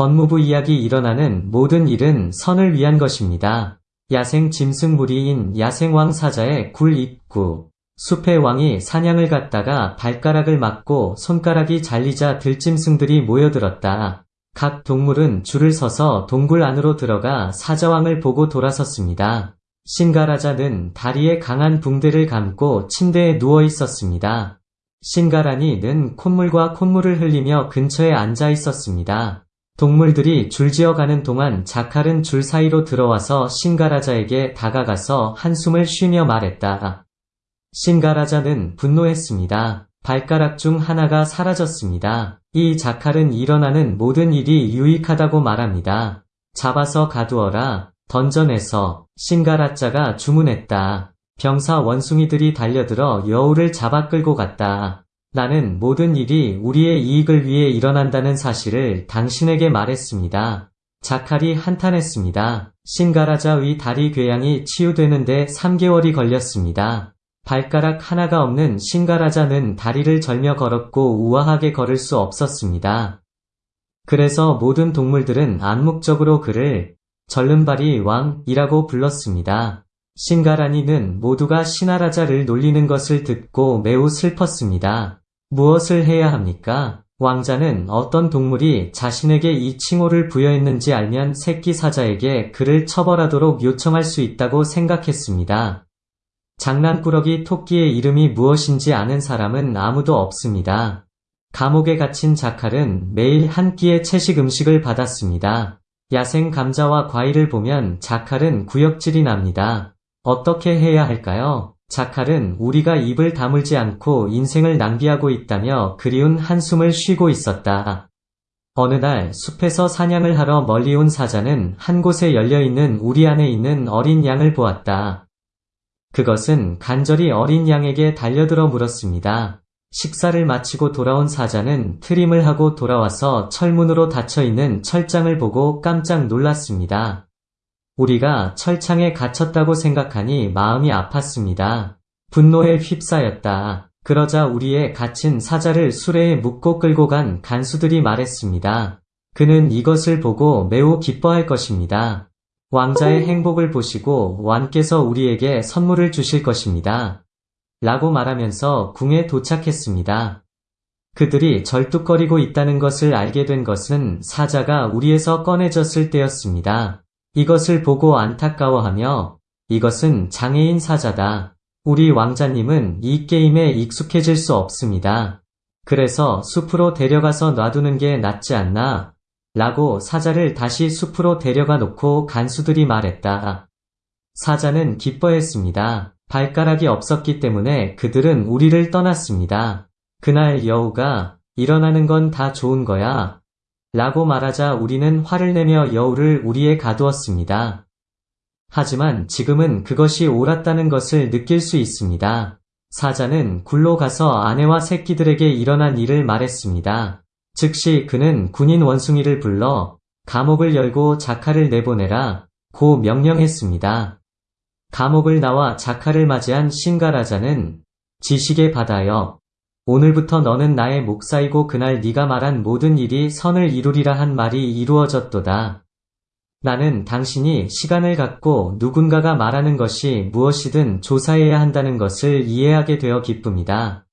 법무부 이야기 일어나는 모든 일은 선을 위한 것입니다. 야생 짐승 무리인 야생왕 사자의 굴 입구. 숲의 왕이 사냥을 갔다가 발가락을 맞고 손가락이 잘리자 들짐승들이 모여들었다. 각 동물은 줄을 서서 동굴 안으로 들어가 사자왕을 보고 돌아섰습니다. 신가라자는 다리에 강한 붕대를 감고 침대에 누워 있었습니다. 신가란이는 콧물과 콧물을 흘리며 근처에 앉아 있었습니다. 동물들이 줄지어 가는 동안 자칼은 줄 사이로 들어와서 신가라자에게 다가가서 한숨을 쉬며 말했다. 신가라자는 분노했습니다. 발가락 중 하나가 사라졌습니다. 이 자칼은 일어나는 모든 일이 유익하다고 말합니다. 잡아서 가두어라. 던전에서 신가라자가 주문했다. 병사 원숭이들이 달려들어 여우를 잡아 끌고 갔다. 나는 모든 일이 우리의 이익을 위해 일어난다는 사실을 당신에게 말했습니다. 자칼이 한탄했습니다. 신가라자 위 다리 궤양이 치유되는데 3개월이 걸렸습니다. 발가락 하나가 없는 신가라자는 다리를 절며 걸었고 우아하게 걸을 수 없었습니다. 그래서 모든 동물들은 암묵적으로 그를 절름발이 왕이라고 불렀습니다. 신가라니는 모두가 신하라자를 놀리는 것을 듣고 매우 슬펐습니다. 무엇을 해야 합니까? 왕자는 어떤 동물이 자신에게 이 칭호를 부여했는지 알면 새끼 사자에게 그를 처벌하도록 요청할 수 있다고 생각했습니다. 장난꾸러기 토끼의 이름이 무엇인지 아는 사람은 아무도 없습니다. 감옥에 갇힌 자칼은 매일 한 끼의 채식 음식을 받았습니다. 야생 감자와 과일을 보면 자칼은 구역질이 납니다. 어떻게 해야 할까요? 자칼은 우리가 입을 다물지 않고 인생을 낭비하고 있다며 그리운 한숨을 쉬고 있었다. 어느 날 숲에서 사냥을 하러 멀리 온 사자는 한 곳에 열려있는 우리 안에 있는 어린 양을 보았다. 그것은 간절히 어린 양에게 달려들어 물었습니다. 식사를 마치고 돌아온 사자는 트림을 하고 돌아와서 철문으로 닫혀있는 철장을 보고 깜짝 놀랐습니다. 우리가 철창에 갇혔다고 생각하니 마음이 아팠습니다. 분노에 휩싸였다. 그러자 우리의 갇힌 사자를 수레에 묶고 끌고 간 간수들이 말했습니다. 그는 이것을 보고 매우 기뻐할 것입니다. 왕자의 행복을 보시고 왕께서 우리에게 선물을 주실 것입니다. 라고 말하면서 궁에 도착했습니다. 그들이 절뚝거리고 있다는 것을 알게 된 것은 사자가 우리에서 꺼내졌을 때였습니다. 이것을 보고 안타까워하며 이것은 장애인 사자다. 우리 왕자님은 이 게임에 익숙해질 수 없습니다. 그래서 숲으로 데려가서 놔두는 게 낫지 않나? 라고 사자를 다시 숲으로 데려가 놓고 간수들이 말했다. 사자는 기뻐했습니다. 발가락이 없었기 때문에 그들은 우리를 떠났습니다. 그날 여우가 일어나는 건 다 좋은 거야. 라고 말하자 우리는 화를 내며 여우를 우리에 가두었습니다. 하지만 지금은 그것이 옳았다는 것을 느낄 수 있습니다. 사자는 굴로 가서 아내와 새끼들에게 일어난 일을 말했습니다. 즉시 그는 군인 원숭이를 불러 감옥을 열고 자카를 내보내라 고 명령했습니다. 감옥을 나와 자카를 맞이한 신가라자는 지식의 바다여 오늘부터 너는 나의 목사이고 그날 네가 말한 모든 일이 선을 이루리라 한 말이 이루어졌도다. 나는 당신이 시간을 갖고 누군가가 말하는 것이 무엇이든 조사해야 한다는 것을 이해하게 되어 기쁩니다.